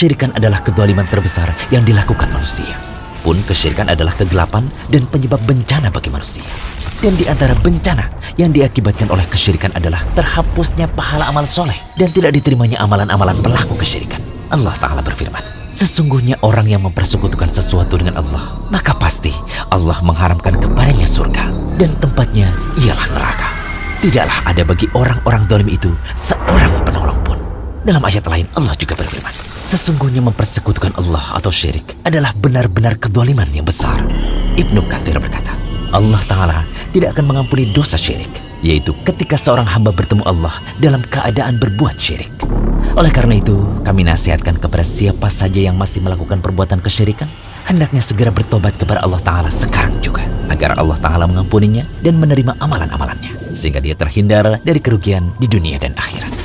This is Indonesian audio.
kesyirikan adalah kedoliman terbesar yang dilakukan manusia. Pun kesyirikan adalah kegelapan dan penyebab bencana bagi manusia. Dan di antara bencana yang diakibatkan oleh kesyirikan adalah terhapusnya pahala amal soleh dan tidak diterimanya amalan-amalan pelaku kesyirikan. Allah Ta'ala berfirman, Sesungguhnya orang yang mempersekutukan sesuatu dengan Allah, maka pasti Allah mengharamkan kepadanya surga dan tempatnya ialah neraka. Tidaklah ada bagi orang-orang dolim itu seorang penolong pun. Dalam ayat lain Allah juga berfirman, Sesungguhnya mempersekutukan Allah atau syirik adalah benar-benar kedoliman yang besar. Ibnu Kathir berkata, Allah Ta'ala tidak akan mengampuni dosa syirik, yaitu ketika seorang hamba bertemu Allah dalam keadaan berbuat syirik. Oleh karena itu, kami nasihatkan kepada siapa saja yang masih melakukan perbuatan kesyirikan, hendaknya segera bertobat kepada Allah Ta'ala sekarang juga, agar Allah Ta'ala mengampuninya dan menerima amalan-amalannya, sehingga dia terhindar dari kerugian di dunia dan akhirat.